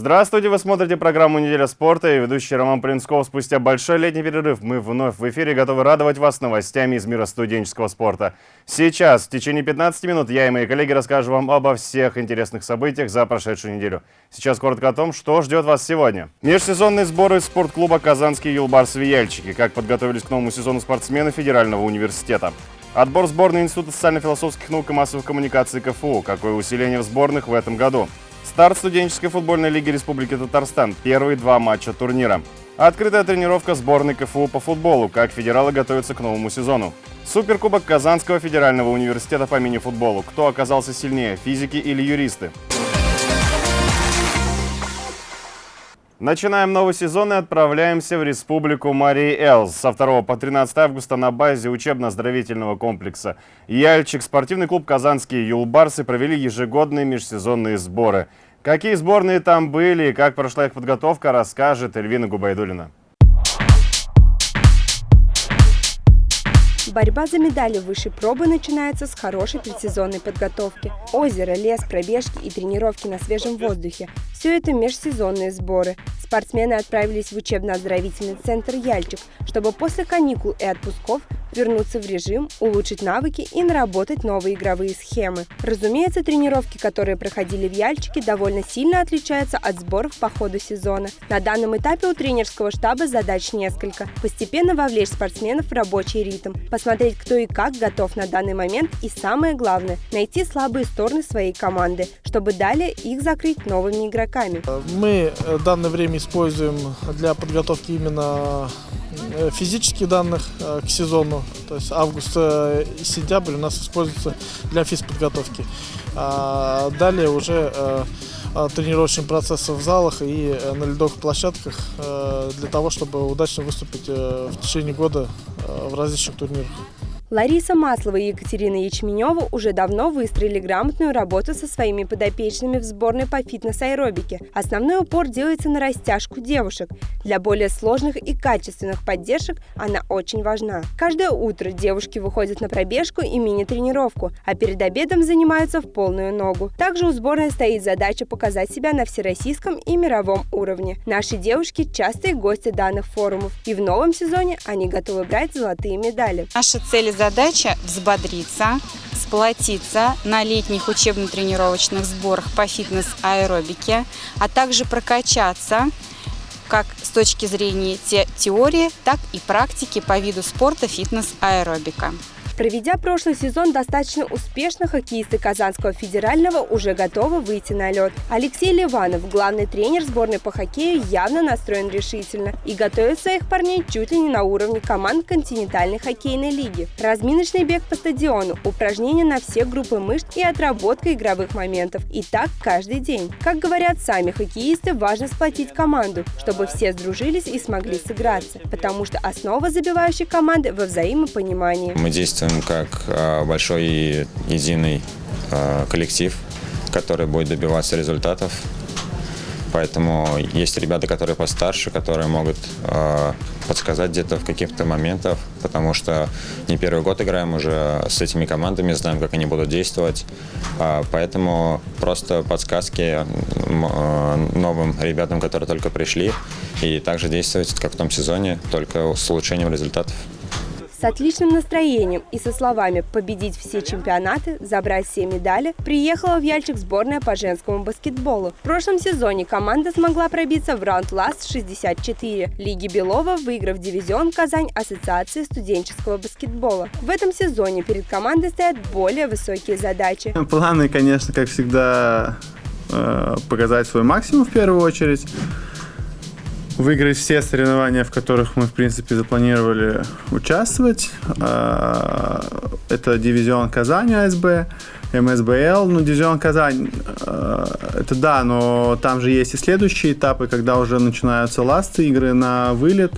Здравствуйте, вы смотрите программу «Неделя спорта» и ведущий Роман Принсков. Спустя большой летний перерыв мы вновь в эфире готовы радовать вас новостями из мира студенческого спорта. Сейчас, в течение 15 минут, я и мои коллеги расскажем вам обо всех интересных событиях за прошедшую неделю. Сейчас коротко о том, что ждет вас сегодня. Межсезонные сборы спортклуба «Казанские юлбарсы-вияльчики». Как подготовились к новому сезону спортсмены Федерального университета. Отбор сборной Института социально-философских наук и массовых коммуникаций КФУ. Какое усиление в сборных в этом году? Старт студенческой футбольной лиги Республики Татарстан. Первые два матча турнира. Открытая тренировка сборной КФУ по футболу. Как федералы готовятся к новому сезону. Суперкубок Казанского федерального университета по мини-футболу. Кто оказался сильнее, физики или юристы? Начинаем новый сезон и отправляемся в республику Марии Элс. Со 2 по 13 августа на базе учебно-оздоровительного комплекса «Яльчик» спортивный клуб «Казанские юлбарсы» провели ежегодные межсезонные сборы. Какие сборные там были и как прошла их подготовка, расскажет Эльвина Губайдулина. Борьба за медали высшей пробы начинается с хорошей предсезонной подготовки. Озеро, лес, пробежки и тренировки на свежем воздухе – все это межсезонные сборы. Спортсмены отправились в учебно-оздоровительный центр «Яльчик», чтобы после каникул и отпусков вернуться в режим, улучшить навыки и наработать новые игровые схемы. Разумеется, тренировки, которые проходили в Яльчике, довольно сильно отличаются от сборов по ходу сезона. На данном этапе у тренерского штаба задач несколько. Постепенно вовлечь спортсменов в рабочий ритм, посмотреть, кто и как готов на данный момент и самое главное – найти слабые стороны своей команды, чтобы далее их закрыть новыми игроками. Мы э, данное время используем для подготовки именно Э, физических данных э, к сезону. То есть август и сентябрь у нас используются для физподготовки. А далее уже э, тренировочный процесс в залах и на ледовых площадках для того, чтобы удачно выступить в течение года в различных турнирах. Лариса Маслова и Екатерина Ячменева уже давно выстроили грамотную работу со своими подопечными в сборной по фитнес-аэробике. Основной упор делается на растяжку девушек. Для более сложных и качественных поддержек она очень важна. Каждое утро девушки выходят на пробежку и мини-тренировку, а перед обедом занимаются в полную ногу. Также у сборной стоит задача показать себя на всероссийском и мировом уровне. Наши девушки – частые гости данных форумов, и в новом сезоне они готовы брать золотые медали. Наша цель задача взбодриться, сплотиться на летних учебно-тренировочных сборах по фитнес-аэробике, а также прокачаться как с точки зрения те теории, так и практики по виду спорта фитнес-аэробика. Проведя прошлый сезон достаточно успешно, хоккеисты Казанского федерального уже готовы выйти на лед. Алексей Ливанов, главный тренер сборной по хоккею, явно настроен решительно и готовит своих парней чуть ли не на уровне команд континентальной хоккейной лиги. Разминочный бег по стадиону, упражнения на все группы мышц и отработка игровых моментов. И так каждый день. Как говорят сами хоккеисты, важно сплотить команду, чтобы все сдружились и смогли сыграться, потому что основа забивающей команды во взаимопонимании. Мы действуем как а, большой единый а, коллектив, который будет добиваться результатов. Поэтому есть ребята, которые постарше, которые могут э, подсказать где-то в каких-то моментах, потому что не первый год играем уже с этими командами, знаем, как они будут действовать. Э, поэтому просто подсказки э, новым ребятам, которые только пришли, и также действовать, как в том сезоне, только с улучшением результатов. С отличным настроением и со словами «победить все чемпионаты, забрать все медали» приехала в Яльчик сборная по женскому баскетболу. В прошлом сезоне команда смогла пробиться в раунд Ласт-64 Лиги Белова, выиграв дивизион Казань Ассоциации студенческого баскетбола. В этом сезоне перед командой стоят более высокие задачи. Планы, конечно, как всегда, э, показать свой максимум в первую очередь выиграть все соревнования, в которых мы, в принципе, запланировали участвовать. А, это дивизион Казань АСБ, МСБЛ. Ну, дивизион Казань, а, это да, но там же есть и следующие этапы, когда уже начинаются ласты, игры на вылет.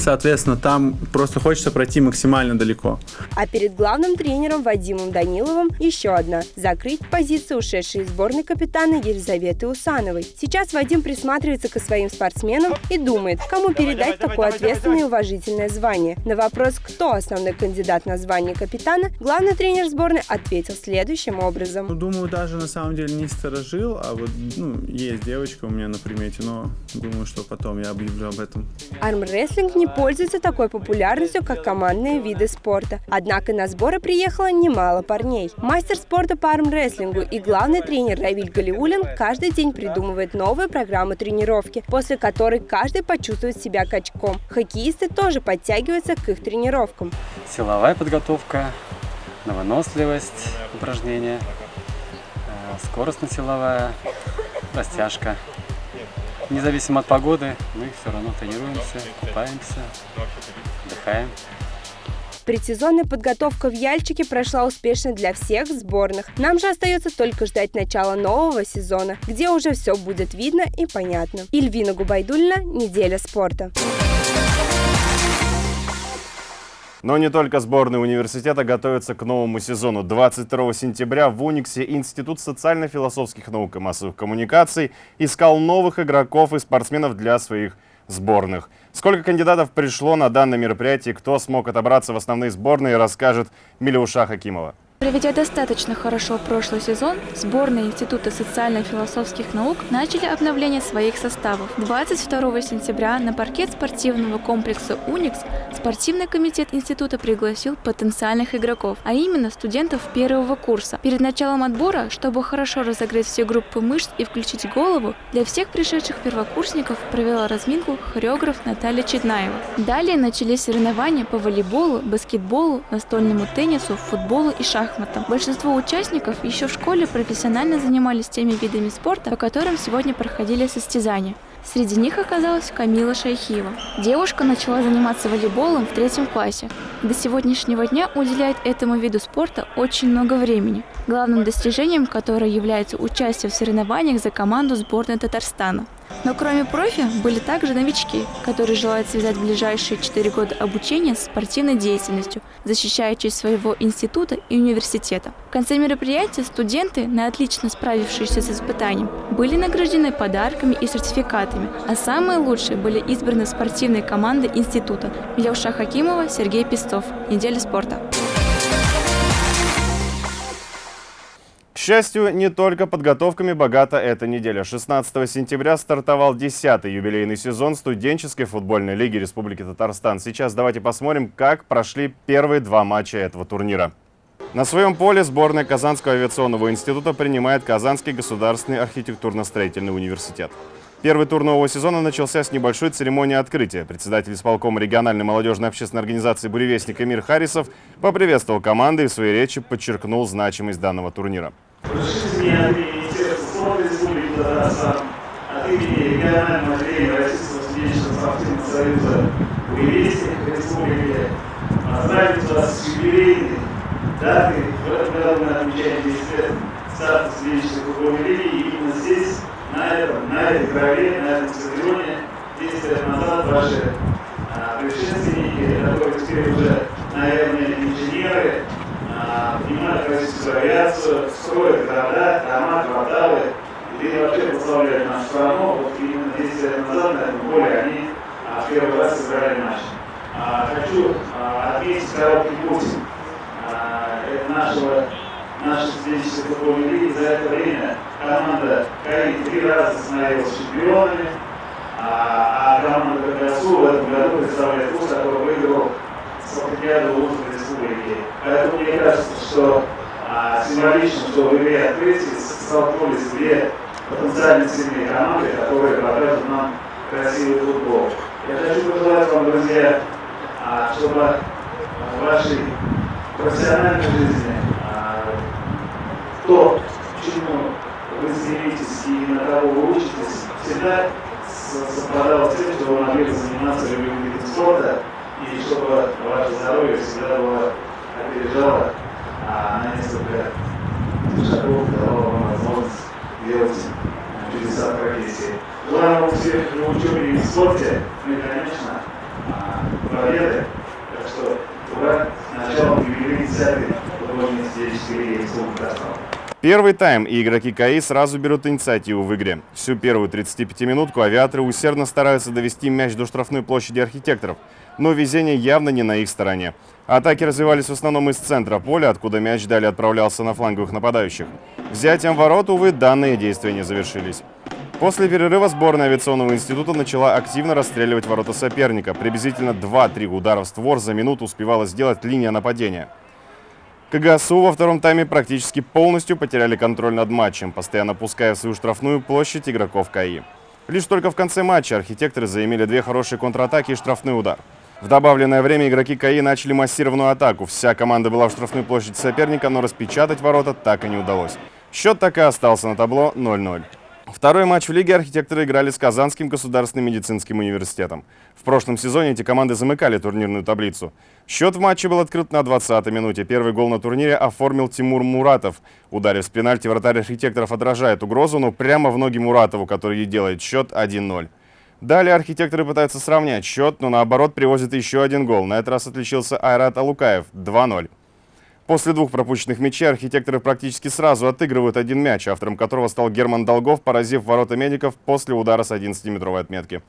Соответственно, там просто хочется пройти максимально далеко. А перед главным тренером Вадимом Даниловым еще одна – закрыть позицию ушедшей из сборной капитана Елизаветы Усановой. Сейчас Вадим присматривается к своим спортсменам и думает, кому передать такое ответственное и уважительное звание. На вопрос, кто основной кандидат на звание капитана, главный тренер сборной ответил следующим образом. Ну, думаю, даже на самом деле не сторожил, а вот ну, есть девочка у меня на примете, но думаю, что потом я объявлю об этом. Армрестлинг не пользуется такой популярностью, как командные виды спорта. Однако на сборы приехало немало парней. Мастер спорта по армрестлингу и главный тренер Равиль Галиулин каждый день придумывает новые программы тренировки, после которой каждый почувствует себя качком. Хоккеисты тоже подтягиваются к их тренировкам. Силовая подготовка, на выносливость упражнения, э, скоростно-силовая, растяжка. Независимо от погоды, мы все равно тренируемся, купаемся, отдыхаем. Предсезонная подготовка в Яльчике прошла успешно для всех сборных. Нам же остается только ждать начала нового сезона, где уже все будет видно и понятно. Ильвина Губайдульна, «Неделя спорта». Но не только сборные университета готовятся к новому сезону. 22 сентября в Униксе Институт социально-философских наук и массовых коммуникаций искал новых игроков и спортсменов для своих сборных. Сколько кандидатов пришло на данное мероприятие, кто смог отобраться в основные сборные, расскажет Милюша Хакимова. Проведя достаточно хорошо прошлый сезон, сборные Института социально-философских наук начали обновление своих составов. 22 сентября на паркет спортивного комплекса «Уникс» спортивный комитет института пригласил потенциальных игроков, а именно студентов первого курса. Перед началом отбора, чтобы хорошо разогреть все группы мышц и включить голову, для всех пришедших первокурсников провела разминку хореограф Наталья Чеднаева. Далее начались соревнования по волейболу, баскетболу, настольному теннису, футболу и шахматам шахматам. Большинство участников еще в школе профессионально занимались теми видами спорта, по которым сегодня проходили состязания. Среди них оказалась Камила Шайхиева. Девушка начала заниматься волейболом в третьем классе. До сегодняшнего дня уделяет этому виду спорта очень много времени, главным достижением которого является участие в соревнованиях за команду сборной Татарстана. Но кроме профи были также новички, которые желают связать ближайшие 4 года обучения с спортивной деятельностью, защищая честь своего института и университета. В конце мероприятия студенты, на отлично справившиеся с испытанием, были награждены подарками и сертификатами, а самые лучшие были избраны спортивной командой института Левша Хакимова, Сергей Пестов. Неделя спорта. К счастью, не только подготовками богата эта неделя. 16 сентября стартовал 10-й юбилейный сезон студенческой футбольной лиги Республики Татарстан. Сейчас давайте посмотрим, как прошли первые два матча этого турнира. На своем поле сборная Казанского авиационного института принимает Казанский государственный архитектурно-строительный университет. Первый тур нового сезона начался с небольшой церемонии открытия. Председатель исполкома региональной молодежной общественной организации «Буревестник» Эмир Харисов поприветствовал команды и в своей речи подчеркнул значимость данного турнира. От. В этом году мы отмечаем 10 лет старта студенческой. И именно здесь, на этом, на этой траве, на этом стадионе, 10 лет назад ваши а, предшественники, которые теперь уже, наверное, инженеры, понимают российскую авиацию, строят города, дома, кварталы, и вообще прославляют нашу страну. Вот именно 10 лет назад на этом поле они а, в первый раз сыграли матч. А, хочу а, отметить короткий путь а, нашего нашей студенческой футбольной лиги. За это время команда КАИ три раза становилась чемпионами, а, а команда ККСУ в этом году представляет вуз, который выиграл спартакиаду Лужской республики. Поэтому мне кажется, что а, символично, что в игре открытия столкнулись две потенциально сильные команды, которые покажут нам красивый футбол. Я хочу пожелать вам, друзья, а, чтобы в вашей профессиональной жизни то, почему вы стремитесь и на кого вы учитесь, всегда совпадало с тем, что вы могли бы заниматься любым видом спорта, и чтобы ваше здоровье всегда было опережало а на несколько шагов давало вам возможность делать чудеса профессии. Желаю вам всех в учебе и в спорте, ну и, конечно, а, победы. Так что ура, начало юбилей 10 Первый тайм, и игроки КАИ сразу берут инициативу в игре. Всю первую 35-минутку авиаторы усердно стараются довести мяч до штрафной площади архитекторов, но везение явно не на их стороне. Атаки развивались в основном из центра поля, откуда мяч далее отправлялся на фланговых нападающих. Взятием ворот, увы, данные действия не завершились. После перерыва сборная авиационного института начала активно расстреливать ворота соперника. Приблизительно 2-3 удара в створ за минуту успевала сделать линия нападения. КГСУ во втором тайме практически полностью потеряли контроль над матчем, постоянно пуская в свою штрафную площадь игроков КАИ. Лишь только в конце матча архитекторы заимели две хорошие контратаки и штрафный удар. В добавленное время игроки КАИ начали массированную атаку. Вся команда была в штрафной площади соперника, но распечатать ворота так и не удалось. Счет так и остался на табло 0-0. Второй матч в лиге архитекторы играли с Казанским государственным медицинским университетом. В прошлом сезоне эти команды замыкали турнирную таблицу. Счет в матче был открыт на 20-й минуте. Первый гол на турнире оформил Тимур Муратов. Ударив с пенальти, вратарь архитекторов отражает угрозу, но прямо в ноги Муратову, который и делает счет 1-0. Далее архитекторы пытаются сравнять счет, но наоборот привозят еще один гол. На этот раз отличился Айрат Алукаев 2-0. После двух пропущенных мячей архитекторы практически сразу отыгрывают один мяч, автором которого стал Герман Долгов, поразив ворота медиков после удара с 11-метровой отметки.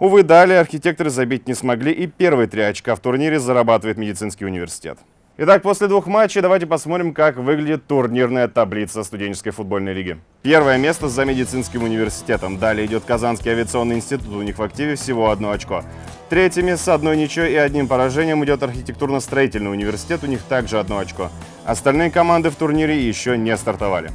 Увы, далее архитекторы забить не смогли, и первые три очка в турнире зарабатывает медицинский университет. Итак, после двух матчей давайте посмотрим, как выглядит турнирная таблица студенческой футбольной лиги. Первое место за медицинским университетом. Далее идет Казанский авиационный институт, у них в активе всего одно очко. Третье место с одной ничьей и одним поражением идет архитектурно-строительный университет, у них также одно очко. Остальные команды в турнире еще не стартовали.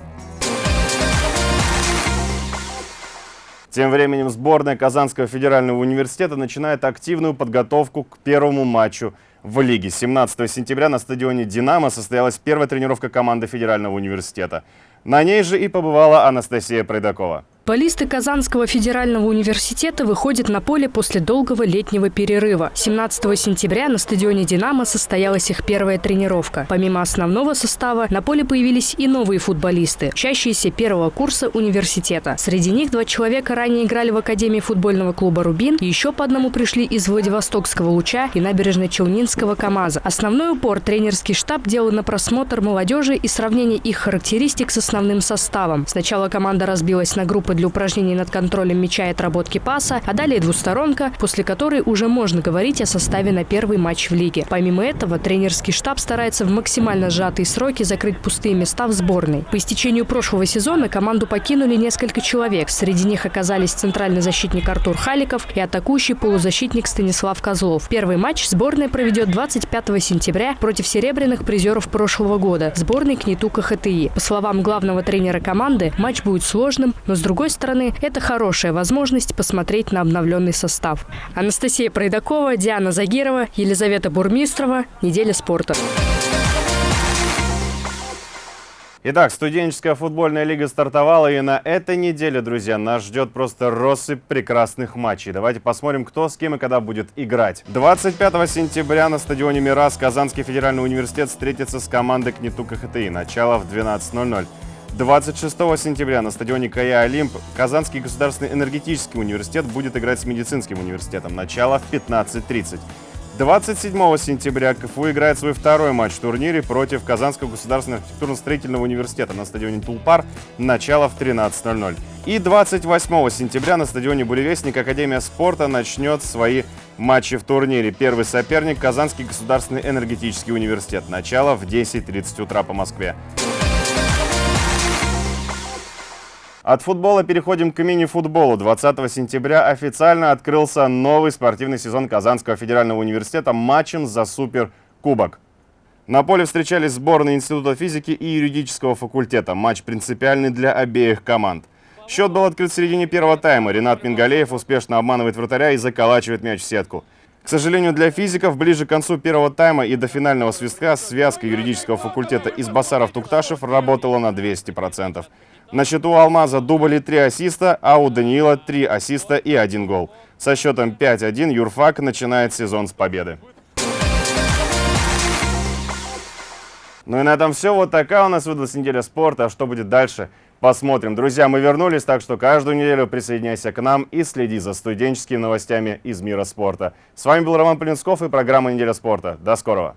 Тем временем сборная Казанского федерального университета начинает активную подготовку к первому матчу в лиге. 17 сентября на стадионе «Динамо» состоялась первая тренировка команды Федерального университета. На ней же и побывала Анастасия Пройдакова. Футболисты Казанского федерального университета выходят на поле после долгого летнего перерыва. 17 сентября на стадионе «Динамо» состоялась их первая тренировка. Помимо основного состава, на поле появились и новые футболисты, учащиеся первого курса университета. Среди них два человека ранее играли в Академии футбольного клуба «Рубин», еще по одному пришли из Владивостокского «Луча» и набережно-Челнинского «КамАЗа». Основной упор тренерский штаб делал на просмотр молодежи и сравнение их характеристик с основным составом. Сначала команда разбилась на группы для упражнений над контролем мяча и отработки паса, а далее двусторонка, после которой уже можно говорить о составе на первый матч в лиге. Помимо этого, тренерский штаб старается в максимально сжатые сроки закрыть пустые места в сборной. По истечению прошлого сезона команду покинули несколько человек. Среди них оказались центральный защитник Артур Халиков и атакующий полузащитник Станислав Козлов. Первый матч сборная проведет 25 сентября против серебряных призеров прошлого года – сборной КНИТУ КХТИ. По словам главного тренера команды, матч будет сложным, но с другой другой стороны, это хорошая возможность посмотреть на обновленный состав. Анастасия Пройдакова, Диана Загирова, Елизавета Бурмистрова. Неделя спорта. Итак, студенческая футбольная лига стартовала, и на этой неделе, друзья, нас ждет просто россыпь прекрасных матчей. Давайте посмотрим, кто с кем и когда будет играть. 25 сентября на стадионе «Мирас» Казанский федеральный университет встретится с командой КНИТУ КХТИ. Начало в 12.00. 26 сентября на стадионе КАЯ «Олимп» Казанский государственный энергетический университет будет играть с медицинским университетом. Начало в 15.30. 27 сентября КФУ играет свой второй матч в турнире против Казанского государственного архитектурно-строительного университета на стадионе Тулпар. Начало в 13.00. И 28 сентября на стадионе Буревестник Академия спорта начнет свои матчи в турнире. Первый соперник – Казанский государственный энергетический университет. Начало в 10.30 утра по Москве. От футбола переходим к мини-футболу. 20 сентября официально открылся новый спортивный сезон Казанского федерального университета матчем за Суперкубок. На поле встречались сборные Института физики и юридического факультета. Матч принципиальный для обеих команд. Счет был открыт в середине первого тайма. Ренат Мингалеев успешно обманывает вратаря и заколачивает мяч в сетку. К сожалению, для физиков ближе к концу первого тайма и до финального свистка связка юридического факультета из Басаров-Тукташев работала на 200%. На счету Алмаза дубли 3 ассиста, а у Даниила 3 ассиста и 1 гол. Со счетом 5-1 Юрфак начинает сезон с победы. Ну и на этом все. Вот такая у нас выдалась неделя спорта. А что будет дальше? посмотрим. Друзья, мы вернулись, так что каждую неделю присоединяйся к нам и следи за студенческими новостями из мира спорта. С вами был Роман Полинсков и программа «Неделя спорта». До скорого!